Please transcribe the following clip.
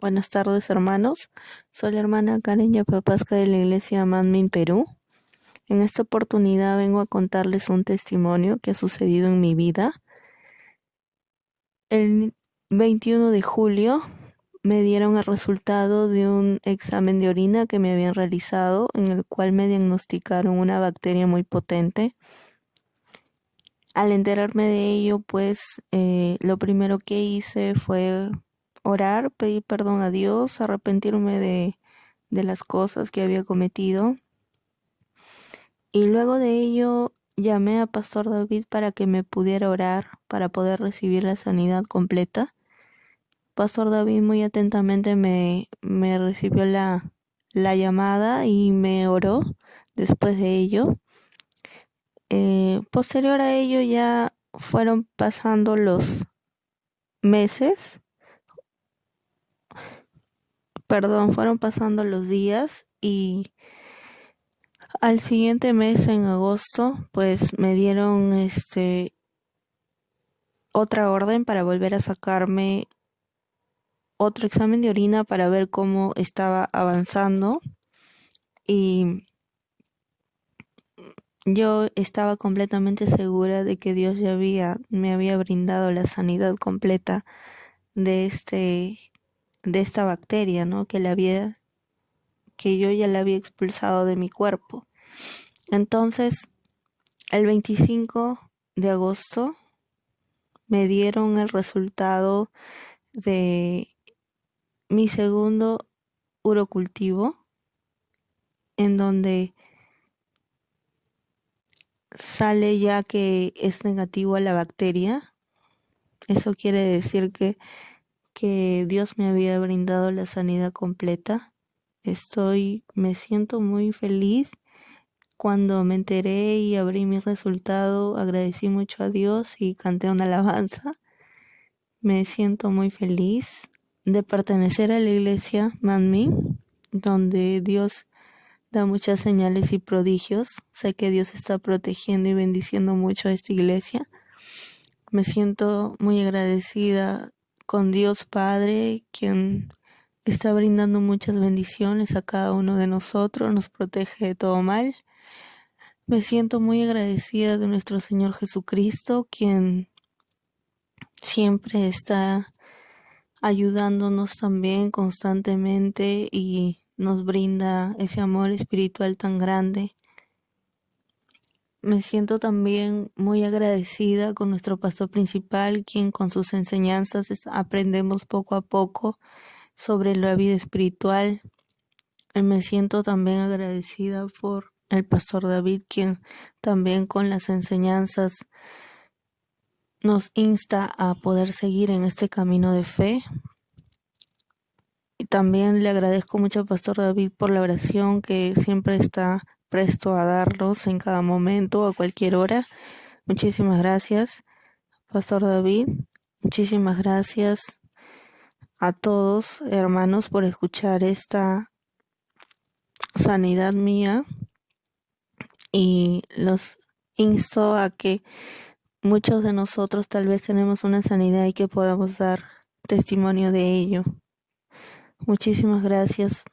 Buenas tardes, hermanos. Soy la hermana Karen Yapapasca de la iglesia Manmin, Perú. En esta oportunidad vengo a contarles un testimonio que ha sucedido en mi vida. El 21 de julio me dieron el resultado de un examen de orina que me habían realizado, en el cual me diagnosticaron una bacteria muy potente. Al enterarme de ello, pues eh, lo primero que hice fue orar, pedir perdón a Dios, arrepentirme de, de las cosas que había cometido. Y luego de ello llamé a Pastor David para que me pudiera orar para poder recibir la sanidad completa. Pastor David muy atentamente me, me recibió la, la llamada y me oró después de ello. Eh, posterior a ello ya fueron pasando los meses perdón, fueron pasando los días y al siguiente mes, en agosto, pues me dieron este otra orden para volver a sacarme otro examen de orina para ver cómo estaba avanzando. Y yo estaba completamente segura de que Dios ya había me había brindado la sanidad completa de este de esta bacteria, ¿no? Que la había, que yo ya la había expulsado de mi cuerpo. Entonces, el 25 de agosto me dieron el resultado de mi segundo urocultivo, en donde sale ya que es negativo a la bacteria. Eso quiere decir que que Dios me había brindado la sanidad completa. Estoy, me siento muy feliz. Cuando me enteré y abrí mi resultado, agradecí mucho a Dios y canté una alabanza. Me siento muy feliz de pertenecer a la iglesia Manmin, donde Dios da muchas señales y prodigios. Sé que Dios está protegiendo y bendiciendo mucho a esta iglesia. Me siento muy agradecida con Dios Padre, quien está brindando muchas bendiciones a cada uno de nosotros, nos protege de todo mal. Me siento muy agradecida de nuestro Señor Jesucristo, quien siempre está ayudándonos también constantemente y nos brinda ese amor espiritual tan grande. Me siento también muy agradecida con nuestro pastor principal, quien con sus enseñanzas aprendemos poco a poco sobre la vida espiritual. Me siento también agradecida por el pastor David, quien también con las enseñanzas nos insta a poder seguir en este camino de fe. Y también le agradezco mucho al pastor David por la oración que siempre está presto a darlos en cada momento, a cualquier hora. Muchísimas gracias, Pastor David. Muchísimas gracias a todos, hermanos, por escuchar esta sanidad mía y los insto a que muchos de nosotros tal vez tenemos una sanidad y que podamos dar testimonio de ello. Muchísimas gracias